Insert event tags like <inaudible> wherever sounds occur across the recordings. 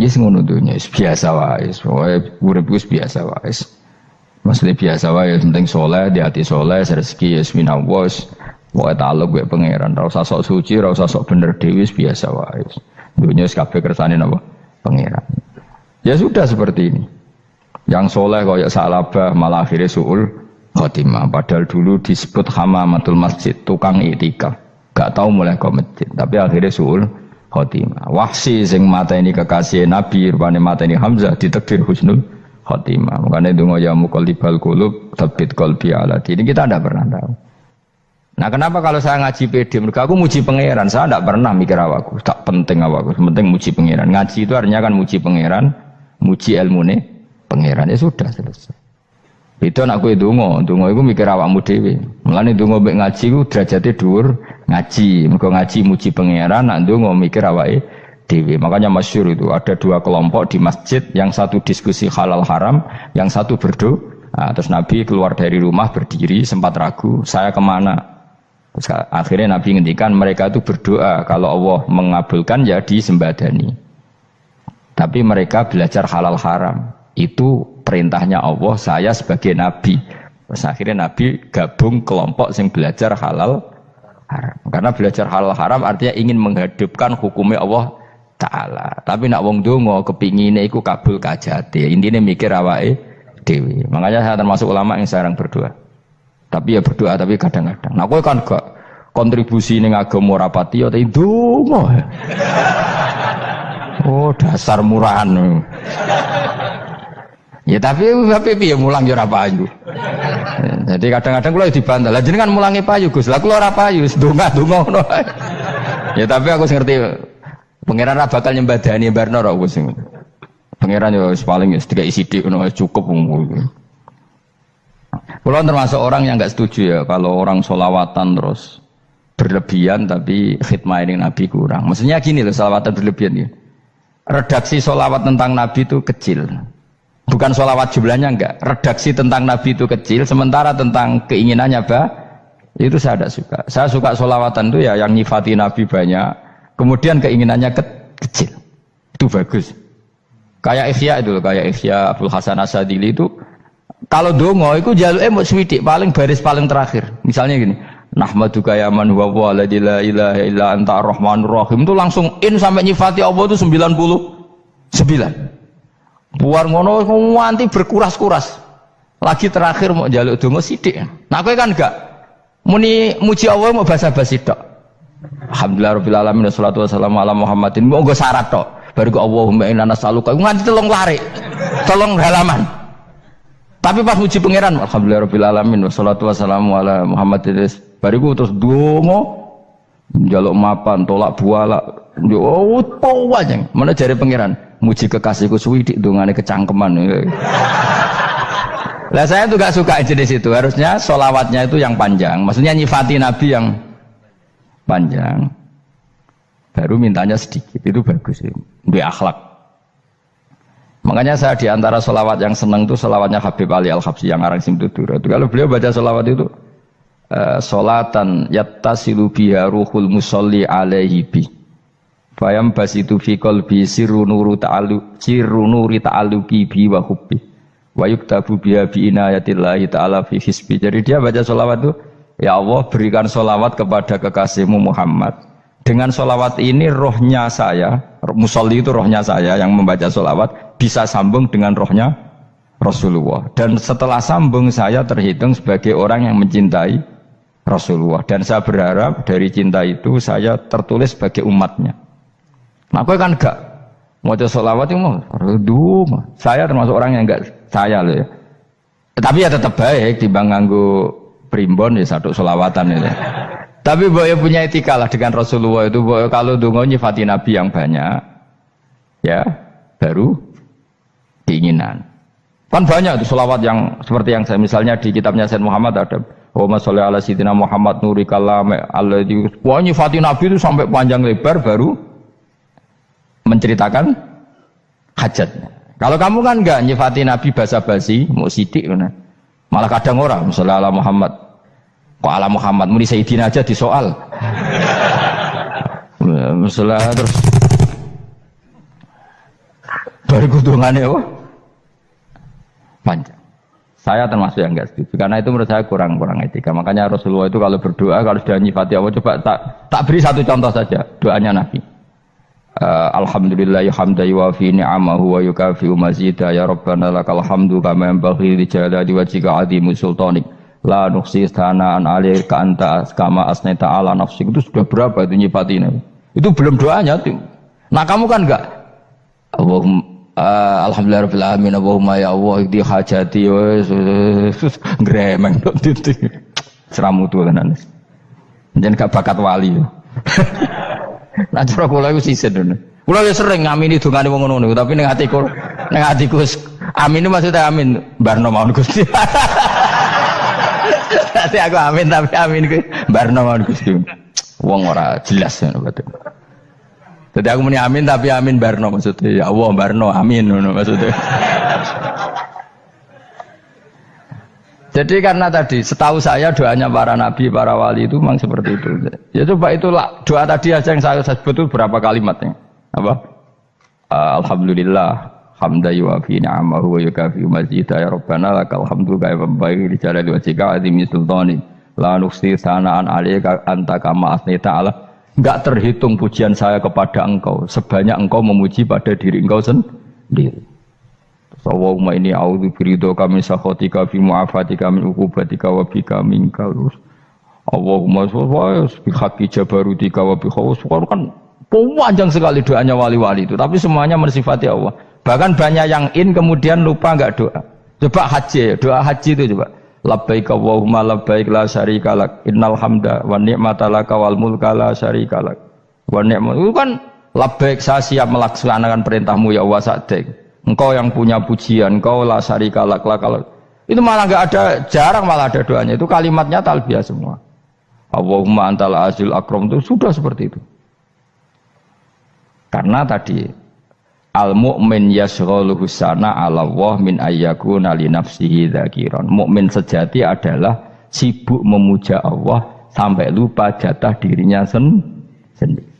Yes ngono dunya biasa wae, pokoke urip wis biasa wae. Maksudnya biasa wae penting soleh, di hati soleh, rezeki ya minallah. Pokoke taluk gue pangeran, ora usah sok suci, ora usah sok bener dewi biasa wae. Dunia wis kabeh kersane napa? Pangeran. Ya sudah seperti ini. Yang soleh kaya salabah malah akhirnya suul khotimah. Padahal dulu disebut hamamatul masjid, tukang itikaf. Gak tahu mulai ke masjid, tapi akhirnya suul khotimah. Wahsi sing mata ini kekasih Nabi, rupanya mata ini Hamzah ditekdir husnul khotimah. Makanya itu ya muqallibal qulub tabit qalbi ala Ini kita tidak pernah tahu. Nah kenapa kalau saya ngaji PD, mereka aku muji pangeran, saya tidak pernah mikir awakku, tak penting awakku, penting muji pangeran. Ngaji itu artinya kan muji pangeran, muji ilmu nih pangeran ya sudah selesai. Itu anakku itu dungo, dungo itu mikir awakmu dewi. Mulane dungo mbek ngaji ku derajate dhuwur ngaji. Mergo ngaji muji pangeran, nak dungo mikir awake dewi. Makanya masyur itu ada dua kelompok di masjid, yang satu diskusi halal haram, yang satu berdoa. Nah, terus Nabi keluar dari rumah berdiri sempat ragu, saya ke mana? Terus akhirnya Nabi ngendikan mereka itu berdoa kalau Allah mengabulkan ya disembadani. Tapi mereka belajar halal haram. Itu perintahnya Allah, saya sebagai nabi. Terus akhirnya nabi gabung kelompok yang belajar halal haram. Karena belajar halal haram artinya ingin menghidupkan hukumnya Allah taala. Tapi nak wong donga kepingine iku kabul kajate. Intine mikir awake dewi. Makanya saya termasuk ulama yang sekarang berdoa. Tapi ya berdoa tapi kadang-kadang. Nah kowe kan gak kontribusi ning agama rapati ya itu <laughs> Oh dasar murahan. Ya tapi tapi piye mulang ya ora payu. Jadi kadang-kadang kula dibantah. Lah jenengan mulangi payu Gus. Lah kula ora payu, ndonga-ndonga ngono. Ya tapi aku ngerti pangeran ora bakal nyembadani barno ora Gus. Pangeran ya paling ya tiga isi dik ngono cukup. Kula termasuk orang yang nggak setuju ya kalau orang solawatan terus berlebihan tapi khidmah ini Nabi kurang. Maksudnya gini loh solawatan berlebihan ya. Redaksi solawat tentang Nabi itu kecil. Bukan sholawat jumlahnya enggak. Redaksi tentang Nabi itu kecil, sementara tentang keinginannya bah, itu saya tidak suka. Saya suka sholawatan itu ya yang nyifati Nabi banyak, kemudian keinginannya ke kecil. Itu bagus. Kayak Ikhya itu, kayak Ikhya Abdul Hasan Asadili itu, kalau dongo itu jalur emot swidik paling baris paling terakhir. Misalnya gini, Nahmaduka ya man huwa wa la ilaha illa anta ar-rahmanur rahim itu langsung in sampai nyifati Allah itu 99. Buar ngono nganti berkuras-kuras. Lagi terakhir mau jaluk dongo sidik. Nah kowe kan enggak muni muji Allah mau basa-basi tok. Alhamdulillah rabbil alamin wassalatu wassalamu ala Muhammadin. Mau nggo syarat tok. Baru Allahumma inna nas'aluka nganti telung lari. Tolong halaman. Tapi pas muji pangeran alhamdulillah rabbil alamin wassalatu wassalamu ala Muhammadin. Bariku terus dongo jaluk mapan, tolak buala. Yo oh, aja. Mana jari pangeran? muji kekasihku suwidik dongane kecangkeman. <laughs> Lah saya tuh gak suka jenis itu. Harusnya solawatnya itu yang panjang. Maksudnya nyifati Nabi yang panjang. Baru mintanya sedikit. Itu bagus. Di akhlak. Makanya saya di antara solawat yang senang itu solawatnya Habib Ali Al-Habsi yang arang simtudur. Itu kalau beliau baca solawat itu uh, solatan yattasilu biha ruhul musolli alaihi bi Fayam bas itu fi qalbi sirru nuru ta'alu sirru nuri ta'aluki bi wa hubbi. Wa yuktabu biha bi inayatillahi ta'ala fi hisbi. Jadi dia baca solawat itu, Ya Allah berikan solawat kepada kekasihmu Muhammad. Dengan solawat ini rohnya saya, musolli itu rohnya saya yang membaca solawat, bisa sambung dengan rohnya Rasulullah. Dan setelah sambung saya terhitung sebagai orang yang mencintai Rasulullah. Dan saya berharap dari cinta itu saya tertulis sebagai umatnya. Nah, kan enggak mau sholawat itu mau mah. Saya termasuk orang yang enggak saya loh ya. Tapi ya tetap baik di nganggo primbon ya satu sholawatan itu. Tapi boyo punya etika lah dengan Rasulullah itu boyo kalau dungo nyifati Nabi yang banyak ya baru keinginan. Kan banyak itu sholawat yang seperti yang saya misalnya di kitabnya Sayyid Muhammad ada Wa sholli ala sayyidina Muhammad nuri kalam Allah di Wah nyifati Nabi itu sampai panjang lebar baru menceritakan hajatnya. Kalau kamu kan enggak nyifati Nabi basa-basi, mau sidik mana? Malah kadang orang, misalnya ala Muhammad. Kok ala Muhammad, muni Sayyidina aja di soal. <laughs> Misalnya terus bariku dongane apa? Panjang. Saya termasuk yang enggak setuju karena itu menurut saya kurang-kurang etika. Makanya Rasulullah itu kalau berdoa kalau sudah nyifati Allah coba tak tak beri satu contoh saja doanya Nabi. Uh, Alhamdulillah hamda yuwafi ni'amahu wa yukafi mazida ya Rabbana lakal hamdu kama yanbaghi li jalali wajhika azimu sultanik. La nuksi sanaan alaika anta kama asneta ala nafsik. Itu sudah berapa itu nyifati ini itu belum doanya tuh. Nah kamu kan enggak Allahumma uh, alhamdulillah rabbil alamin. Allahumma ya Allah di hajati gremeng dok titik. Seramu tuh kan jangan gak bakat wali <laughs> nah cara kula iku sisit ngono kula ya sering ngamini dongane wong ngono tapi ning atiku ning atiku amin maksudnya amin. Barno mawon Gusti. <laughs> Nanti aku amin tapi amin ku barno mawon Gusti. Wong ora jelas ngono. Jadi aku muni amin tapi amin barno maksudnya ya Allah barno amin maksudnya. Jadi karena tadi setahu saya doanya para nabi, para wali itu memang seperti itu. Ya coba itulah doa tadi aja yang saya sebut itu berapa kalimatnya? Apa? Alhamdulillah hamda yuwafi ni'amahu wa yukafi mazidah ya rabbana lakal hamdu kaya membaik di jalan wajika azimi sultani la nuksi sanaan alika anta kama asnita ta'ala enggak terhitung pujian saya kepada engkau. Sebanyak engkau memuji pada diri engkau sendiri. Allahumma ini a'udhu birido kami sakhotika fi mu'afatika min ukubatika wa bika minka Allahumma sallallahu bihaqi jabarutika wa bihawus kan panjang sekali doanya wali-wali itu. Tapi semuanya mensifati Allah. Bahkan banyak yang in kemudian lupa nggak doa. Coba haji, doa haji itu coba. Labbaik Allahumma labbaik la syarika lak. Innal hamda wa ni'mata laka wal mulka la syarika lak. Wa ni'mat itu kan labbaik saya siap melaksanakan perintahmu ya Allah sa'dik. Engkau yang punya pujian, engkau la syarika lak lak. Itu malah nggak ada, jarang malah ada doanya. Itu kalimatnya talbiyah semua. Allahumma antal azil akram itu sudah seperti itu. Karena tadi Al mukmin yashghaluhu sana ala Allah min ayyakuna li nafsihi dzakiran. Mukmin sejati adalah sibuk memuja Allah sampai lupa jatah dirinya sen sendiri.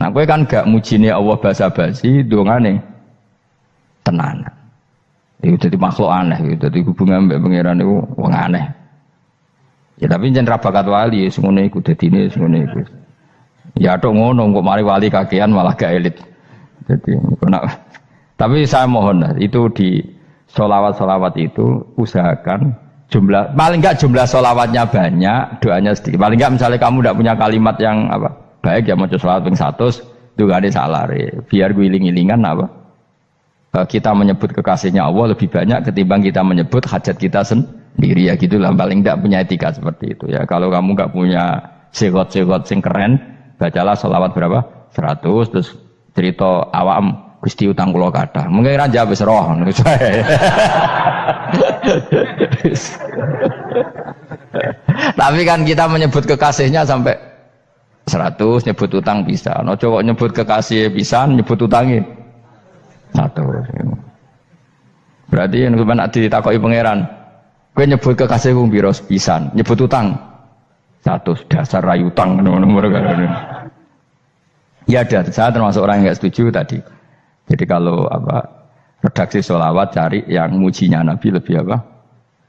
Nah, kowe kan gak mujine Allah basa-basi dongane tenanan. Itu jadi makhluk aneh, itu jadi hubungan mbek pangeran itu wong aneh. Ya tapi jangan rabakat wali, semuanya ikut ini, semuanya ikut. Ya tok ngono, kok mari wali kakean malah gak elit. Jadi, tapi saya mohon itu di solawat-solawat itu usahakan jumlah paling enggak jumlah solawatnya banyak, doanya sedikit. Paling enggak misalnya kamu tidak punya kalimat yang apa baik ya mau solawat ping satu itu gak ada salah re. Biar gue iling-ilingan apa eh, kita menyebut kekasihnya Allah lebih banyak ketimbang kita menyebut hajat kita sendiri ya gitulah paling enggak punya etika seperti itu ya kalau kamu enggak punya segot-segot sing keren bacalah solawat berapa 100 terus cerita awam Gusti utang kula kata Mungkin ra jawab wis roh <laughs> Tapi kan kita menyebut kekasihnya sampai 100 nyebut utang bisa. No coba nyebut kekasih bisa nyebut utangnya satu. Berarti yang gue nak ditakoki pangeran, gue nyebut kekasih gue biros pisan, nyebut utang? Satu. Dasar rayu utang nomor-nomor Ya ada, saya termasuk orang yang nggak setuju tadi. Jadi kalau apa redaksi sholawat cari yang mujinya Nabi lebih apa?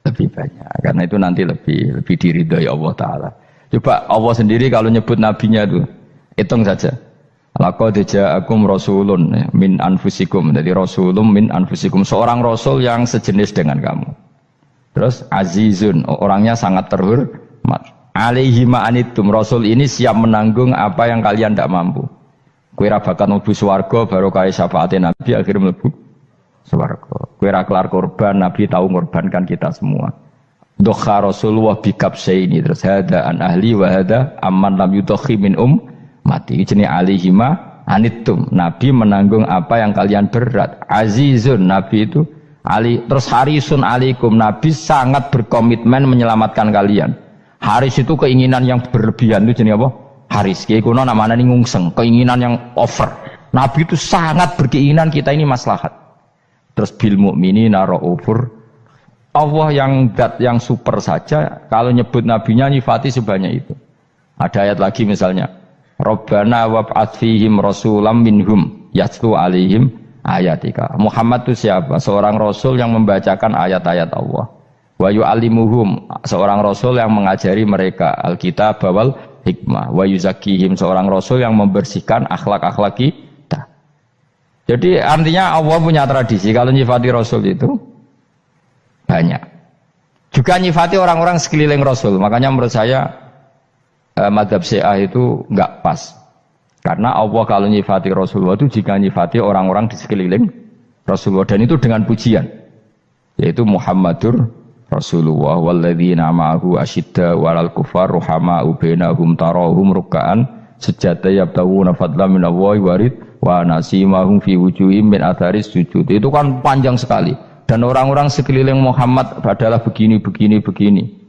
Lebih banyak. Karena itu nanti lebih lebih diridhoi Allah Taala. Coba Allah sendiri kalau nyebut nabinya itu hitung saja. Laqad ja'akum rasulun min anfusikum. Jadi rasulun min anfusikum. Seorang rasul yang sejenis dengan kamu. Terus azizun, orangnya sangat terhormat. Alaihi ma'anitum. Rasul ini siap menanggung apa yang kalian tidak mampu. Kue ra bakat mlebu swarga baru kaya syafaat Nabi akhirnya mlebu swarga. Kue ra kelar korban Nabi tahu mengorbankan kita semua. Dokha Rasulullah bikap ini terus hada an ahli wa hada aman lam yudokhi min um mati jenis alihima anitum Nabi menanggung apa yang kalian berat azizun Nabi itu Ali terus harisun alikum Nabi sangat berkomitmen menyelamatkan kalian Haris itu keinginan yang berlebihan itu jenis apa? Haris kiai kuno namanya ini ngungseng keinginan yang over. Nabi itu sangat berkeinginan kita ini maslahat. Terus bil mukmini naro over Allah yang dat yang super saja kalau nyebut nabinya nyifati sebanyak itu. Ada ayat lagi misalnya. Rabbana wab'at fihim rasulam minhum yatlu alihim ayatika. Muhammad itu siapa? Seorang rasul yang membacakan ayat-ayat Allah. Wa yu'allimuhum, seorang rasul yang mengajari mereka. Alkitab bawal hikmah. Wa yuzakihim, seorang rasul yang membersihkan akhlak-akhlak kita. Jadi artinya Allah punya tradisi kalau nyifati rasul itu banyak. Juga nyifati orang-orang sekeliling rasul. Makanya menurut saya eh, madhab Syiah itu enggak pas. Karena Allah kalau nyifati Rasulullah itu jika nyifati orang-orang di sekeliling Rasulullah dan itu dengan pujian yaitu Muhammadur Rasulullah walladzina ma'ahu asyidda walal kufar ruhama bainahum tarahum ruk'an sejata yabtawuna fadlan min Allah warid wa nasimahum fi wujuhim min atharis sujud. Itu kan panjang sekali. Dan orang-orang sekeliling Muhammad adalah begini begini begini